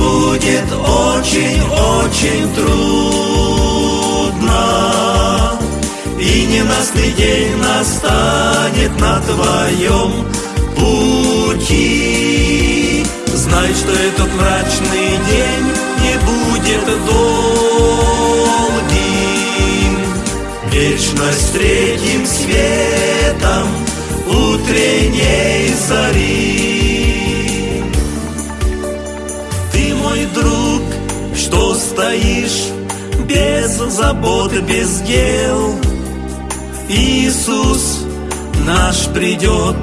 будет очень-очень трудно, И ненастный день настанет на твоем пути. Знай, что этот мрачный день не будет долгим, Вечность третьим светом утренней зари. Забот, без дел. Иисус наш придет,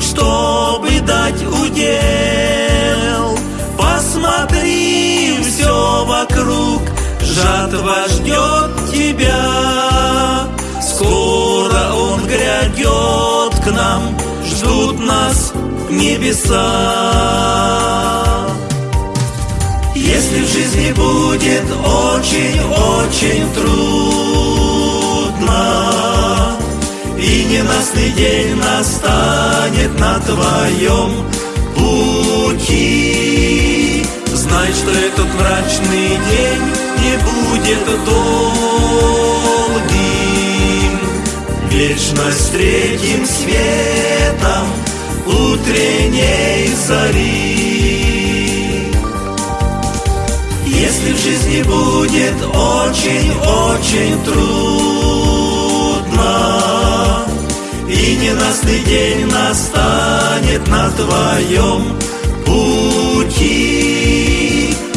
чтобы дать удел. Посмотри все вокруг, жатва ждет тебя. Скоро Он грядет к нам, ждут нас небеса. Если в жизни будет очень-очень трудно, И ненастный день настанет на твоем пути, Знай, что этот мрачный день не будет долгим, Вечность третьим светом утренней зари. Если в жизни будет очень-очень трудно, И ненастный день настанет на твоем пути,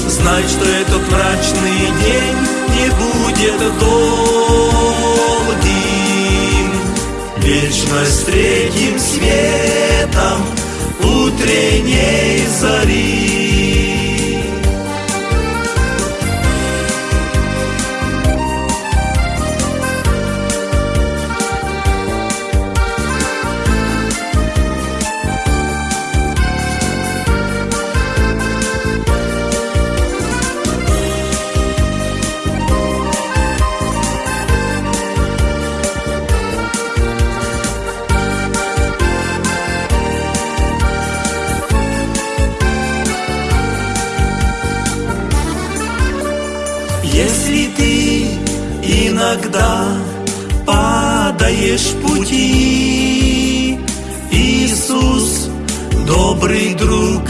Знай, что этот мрачный день не будет долгим, Вечность третьим светом утренней зари. Иногда падаешь пути, Иисус, добрый друг,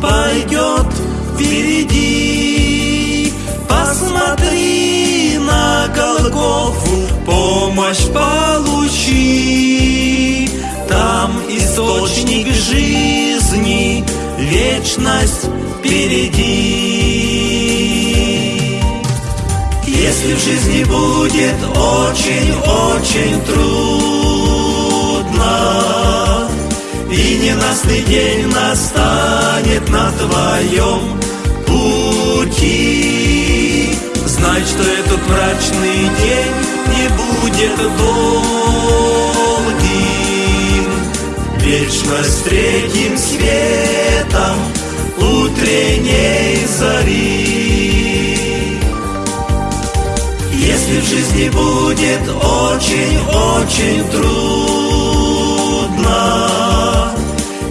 пойдет впереди. Посмотри на Голгофу, помощь получи. Там источник жизни, вечность впереди. Если в жизни будет очень-очень трудно, И ненастный день настанет на твоем пути, Знай, что этот мрачный день не будет долгим, Вечность третьим светом утренней зари. Если в жизни будет очень-очень трудно,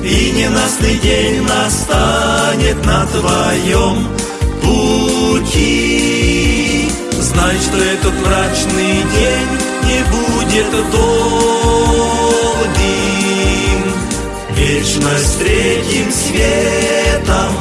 И ненастный день настанет на твоем пути, Знай, что этот мрачный день не будет долгим, Вечность третьим светом